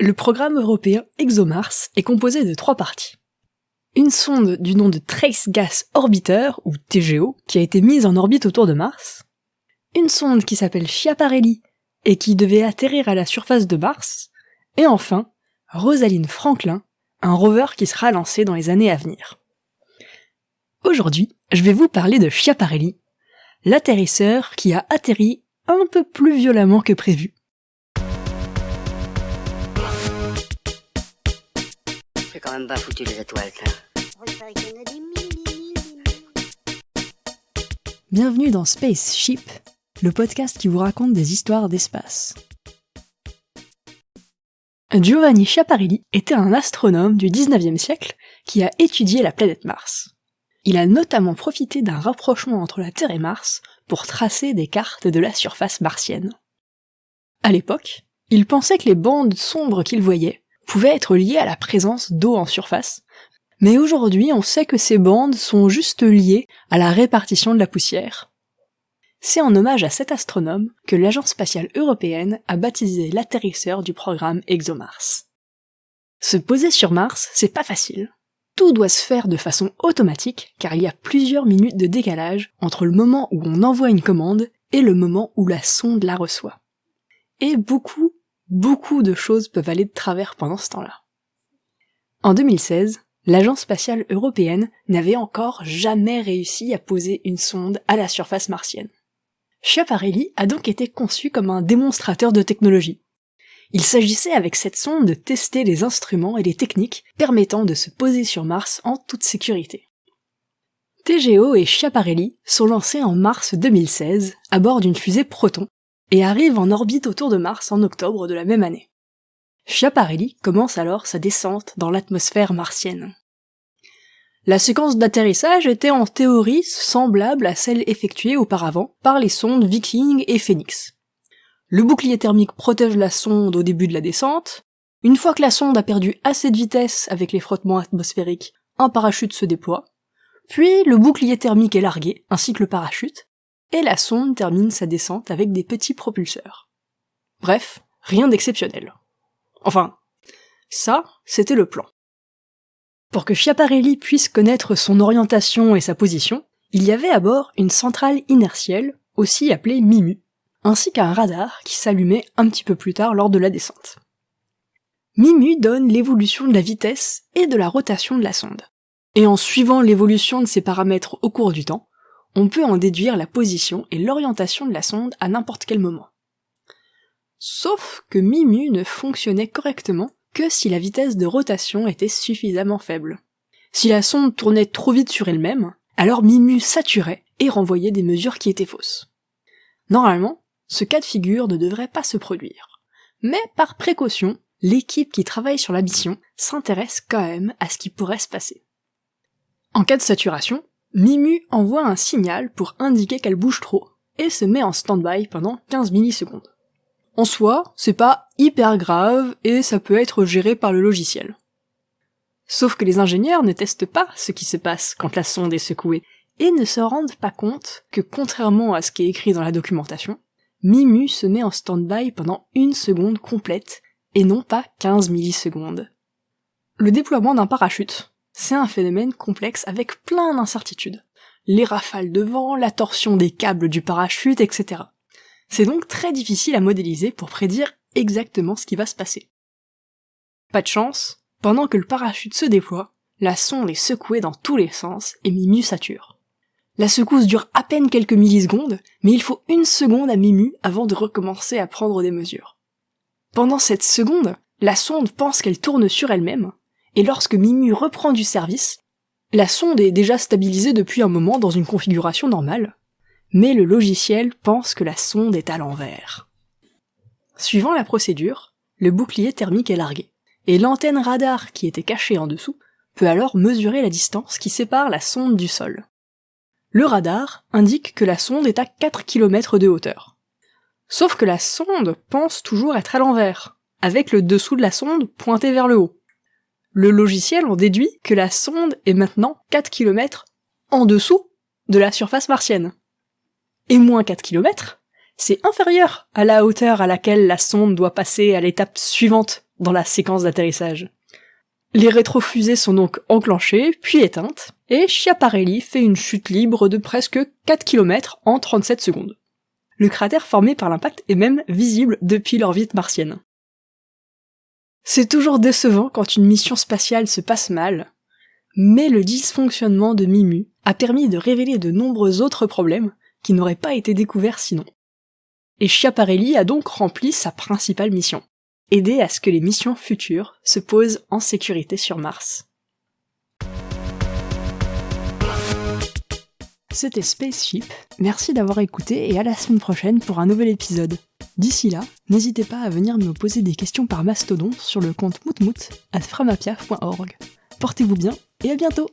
Le programme européen ExoMars est composé de trois parties. Une sonde du nom de Trace Gas Orbiter, ou TGO, qui a été mise en orbite autour de Mars. Une sonde qui s'appelle Schiaparelli et qui devait atterrir à la surface de Mars. Et enfin, Rosalind Franklin, un rover qui sera lancé dans les années à venir. Aujourd'hui, je vais vous parler de Schiaparelli, l'atterrisseur qui a atterri un peu plus violemment que prévu. Quand même pas foutu les étoiles, Bienvenue dans Spaceship, le podcast qui vous raconte des histoires d'espace. Giovanni Schiaparelli était un astronome du 19e siècle qui a étudié la planète Mars. Il a notamment profité d'un rapprochement entre la Terre et Mars pour tracer des cartes de la surface martienne. À l'époque, il pensait que les bandes sombres qu'il voyait pouvaient être liées à la présence d'eau en surface, mais aujourd'hui on sait que ces bandes sont juste liées à la répartition de la poussière. C'est en hommage à cet astronome que l'Agence spatiale européenne a baptisé l'atterrisseur du programme ExoMars. Se poser sur Mars, c'est pas facile tout doit se faire de façon automatique car il y a plusieurs minutes de décalage entre le moment où on envoie une commande et le moment où la sonde la reçoit. Et beaucoup, beaucoup de choses peuvent aller de travers pendant ce temps-là. En 2016, l'Agence spatiale européenne n'avait encore jamais réussi à poser une sonde à la surface martienne. Schiaparelli a donc été conçu comme un démonstrateur de technologie. Il s'agissait avec cette sonde de tester les instruments et les techniques permettant de se poser sur Mars en toute sécurité. TGO et Schiaparelli sont lancés en mars 2016 à bord d'une fusée Proton et arrivent en orbite autour de Mars en octobre de la même année. Schiaparelli commence alors sa descente dans l'atmosphère martienne. La séquence d'atterrissage était en théorie semblable à celle effectuée auparavant par les sondes Viking et Phoenix. Le bouclier thermique protège la sonde au début de la descente. Une fois que la sonde a perdu assez de vitesse avec les frottements atmosphériques, un parachute se déploie. Puis le bouclier thermique est largué, ainsi que le parachute, et la sonde termine sa descente avec des petits propulseurs. Bref, rien d'exceptionnel. Enfin, ça, c'était le plan. Pour que Schiaparelli puisse connaître son orientation et sa position, il y avait à bord une centrale inertielle, aussi appelée MIMU, ainsi qu'un radar qui s'allumait un petit peu plus tard lors de la descente. Mimu donne l'évolution de la vitesse et de la rotation de la sonde. Et en suivant l'évolution de ces paramètres au cours du temps, on peut en déduire la position et l'orientation de la sonde à n'importe quel moment. Sauf que Mimu ne fonctionnait correctement que si la vitesse de rotation était suffisamment faible. Si la sonde tournait trop vite sur elle-même, alors Mimu saturait et renvoyait des mesures qui étaient fausses. Normalement, ce cas de figure ne devrait pas se produire. Mais par précaution, l'équipe qui travaille sur la mission s'intéresse quand même à ce qui pourrait se passer. En cas de saturation, Mimu envoie un signal pour indiquer qu'elle bouge trop, et se met en stand-by pendant 15 millisecondes. En soi, c'est pas hyper grave, et ça peut être géré par le logiciel. Sauf que les ingénieurs ne testent pas ce qui se passe quand la sonde est secouée, et ne se rendent pas compte que contrairement à ce qui est écrit dans la documentation, Mimu se met en stand-by pendant une seconde complète, et non pas 15 millisecondes. Le déploiement d'un parachute, c'est un phénomène complexe avec plein d'incertitudes. Les rafales de vent, la torsion des câbles du parachute, etc. C'est donc très difficile à modéliser pour prédire exactement ce qui va se passer. Pas de chance, pendant que le parachute se déploie, la sonde est secouée dans tous les sens et Mimu sature. La secousse dure à peine quelques millisecondes, mais il faut une seconde à Mimu avant de recommencer à prendre des mesures. Pendant cette seconde, la sonde pense qu'elle tourne sur elle-même, et lorsque Mimu reprend du service, la sonde est déjà stabilisée depuis un moment dans une configuration normale, mais le logiciel pense que la sonde est à l'envers. Suivant la procédure, le bouclier thermique est largué, et l'antenne radar qui était cachée en dessous peut alors mesurer la distance qui sépare la sonde du sol. Le radar indique que la sonde est à 4 km de hauteur. Sauf que la sonde pense toujours être à l'envers, avec le dessous de la sonde pointé vers le haut. Le logiciel en déduit que la sonde est maintenant 4 km en dessous de la surface martienne. Et moins 4 km, c'est inférieur à la hauteur à laquelle la sonde doit passer à l'étape suivante dans la séquence d'atterrissage. Les rétrofusées sont donc enclenchées, puis éteintes, et Schiaparelli fait une chute libre de presque 4 km en 37 secondes. Le cratère formé par l'impact est même visible depuis l'orbite martienne. C'est toujours décevant quand une mission spatiale se passe mal, mais le dysfonctionnement de Mimu a permis de révéler de nombreux autres problèmes qui n'auraient pas été découverts sinon. Et Schiaparelli a donc rempli sa principale mission, aider à ce que les missions futures se posent en sécurité sur Mars. C'était Spaceship, merci d'avoir écouté et à la semaine prochaine pour un nouvel épisode. D'ici là, n'hésitez pas à venir me poser des questions par mastodon sur le compte moutmout at framapiaf.org. Portez-vous bien et à bientôt